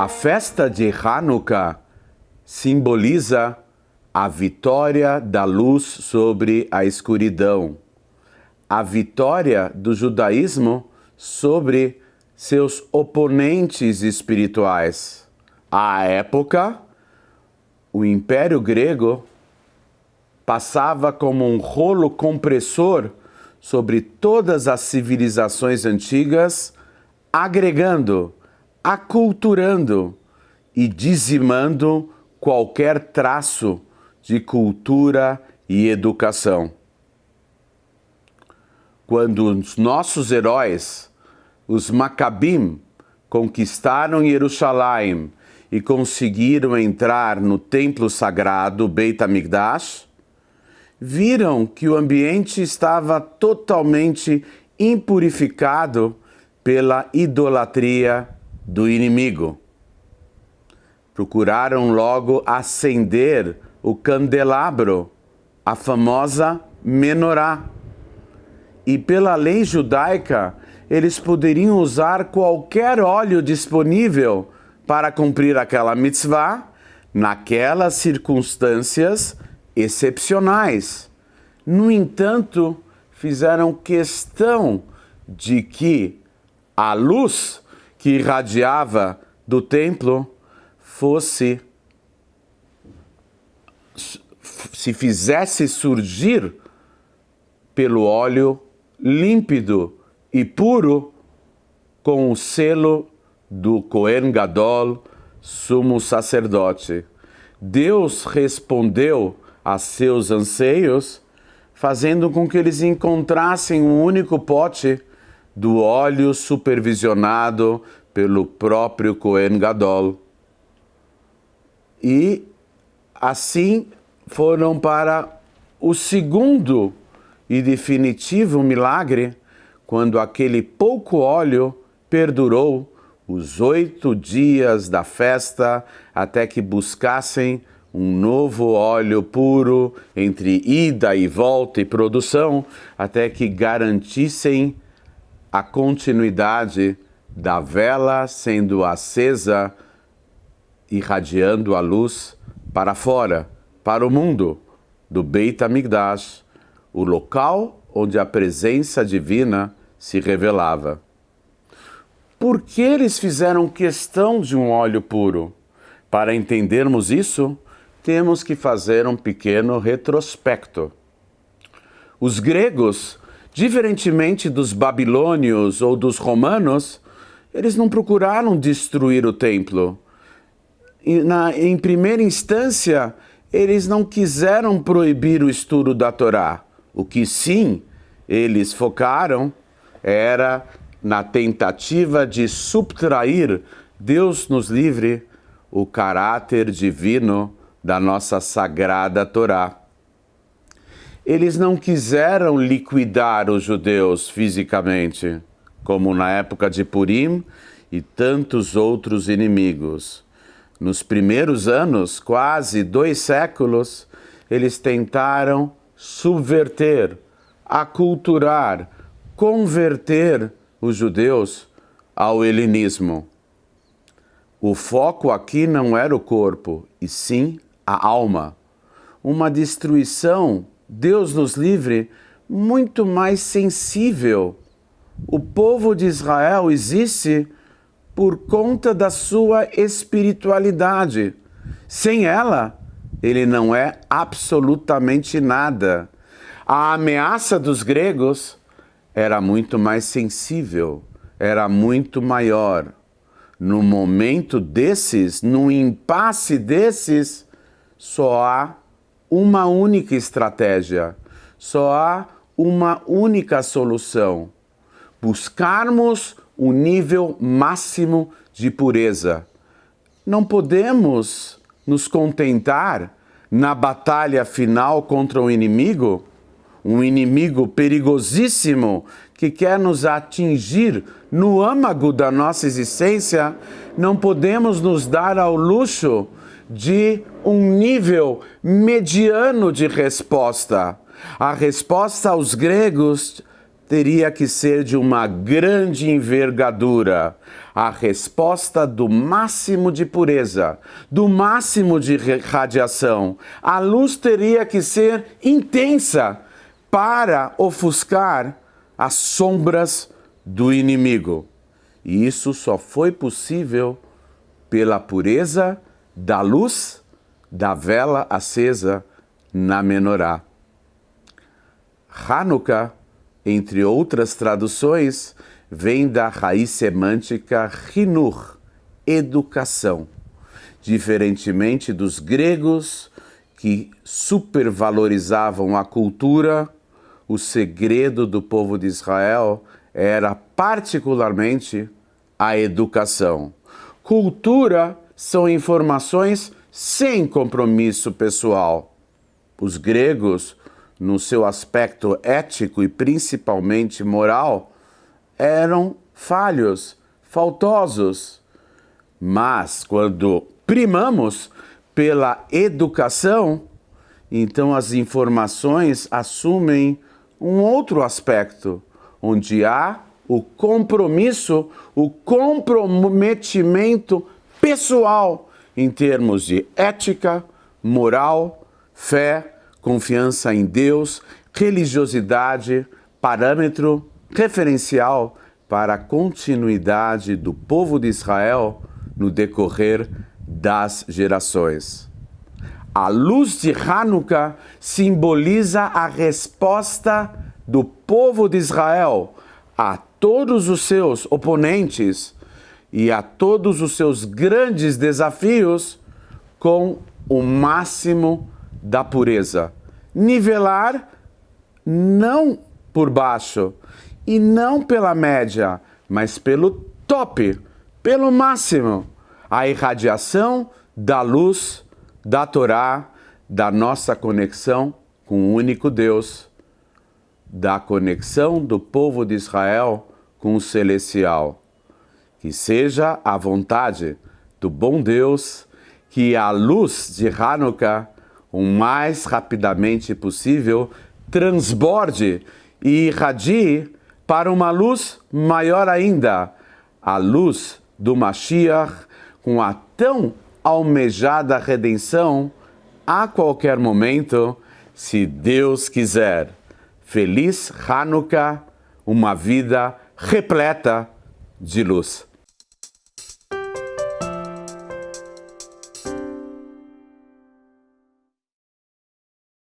A festa de Hanukkah simboliza a vitória da luz sobre a escuridão, a vitória do judaísmo sobre seus oponentes espirituais. À época, o Império Grego passava como um rolo compressor sobre todas as civilizações antigas, agregando, aculturando e dizimando qualquer traço de cultura e educação. Quando os nossos heróis, os Maccabim, conquistaram Jerusalém e conseguiram entrar no templo sagrado Beit HaMikdash, viram que o ambiente estava totalmente impurificado pela idolatria do inimigo. Procuraram logo acender o candelabro, a famosa menorá. E pela lei judaica, eles poderiam usar qualquer óleo disponível para cumprir aquela mitzvah naquelas circunstâncias excepcionais. No entanto, fizeram questão de que a luz que irradiava do templo fosse se fizesse surgir pelo óleo límpido e puro com o selo do Cohen Gadol, sumo sacerdote. Deus respondeu a seus anseios, fazendo com que eles encontrassem um único pote do óleo supervisionado pelo próprio Cohen Gadol. E assim foram para o segundo e definitivo milagre, quando aquele pouco óleo perdurou os oito dias da festa até que buscassem um novo óleo puro entre ida e volta e produção, até que garantissem a continuidade da vela sendo acesa, irradiando a luz para fora, para o mundo, do Beit HaMikdash, o local onde a presença divina se revelava. Por que eles fizeram questão de um óleo puro? Para entendermos isso, temos que fazer um pequeno retrospecto. Os gregos, diferentemente dos babilônios ou dos romanos, eles não procuraram destruir o templo. Na, em primeira instância, eles não quiseram proibir o estudo da Torá. O que sim eles focaram era na tentativa de subtrair, Deus nos livre, o caráter divino da nossa sagrada Torá. Eles não quiseram liquidar os judeus fisicamente, como na época de Purim e tantos outros inimigos. Nos primeiros anos, quase dois séculos, eles tentaram subverter, aculturar, converter os judeus ao helenismo. O foco aqui não era o corpo, e sim a alma. Uma destruição, Deus nos livre, muito mais sensível. O povo de Israel existe por conta da sua espiritualidade. Sem ela, ele não é absolutamente nada. A ameaça dos gregos era muito mais sensível, era muito maior. No momento desses, no impasse desses, só há uma única estratégia, só há uma única solução. Buscarmos o nível máximo de pureza. Não podemos nos contentar na batalha final contra o inimigo um inimigo perigosíssimo que quer nos atingir no âmago da nossa existência, não podemos nos dar ao luxo de um nível mediano de resposta. A resposta aos gregos teria que ser de uma grande envergadura, a resposta do máximo de pureza, do máximo de radiação. A luz teria que ser intensa para ofuscar as sombras do inimigo. E isso só foi possível pela pureza da luz da vela acesa na menorá. Hanukkah, entre outras traduções, vem da raiz semântica hinur, educação. Diferentemente dos gregos, que supervalorizavam a cultura, o segredo do povo de Israel era particularmente a educação. Cultura são informações sem compromisso pessoal. Os gregos, no seu aspecto ético e principalmente moral, eram falhos, faltosos. Mas quando primamos pela educação, então as informações assumem um outro aspecto, onde há o compromisso, o comprometimento pessoal em termos de ética, moral, fé, confiança em Deus, religiosidade, parâmetro referencial para a continuidade do povo de Israel no decorrer das gerações. A luz de Hanukkah simboliza a resposta do povo de Israel a todos os seus oponentes e a todos os seus grandes desafios com o máximo da pureza. Nivelar não por baixo e não pela média, mas pelo top, pelo máximo. A irradiação da luz da Torá, da nossa conexão com o único Deus, da conexão do povo de Israel com o celestial. Que seja a vontade do bom Deus que a luz de Hanukkah, o mais rapidamente possível, transborde e irradie para uma luz maior ainda, a luz do Mashiach, com a tão almejada redenção a qualquer momento, se Deus quiser. Feliz Hanukkah, uma vida repleta de luz.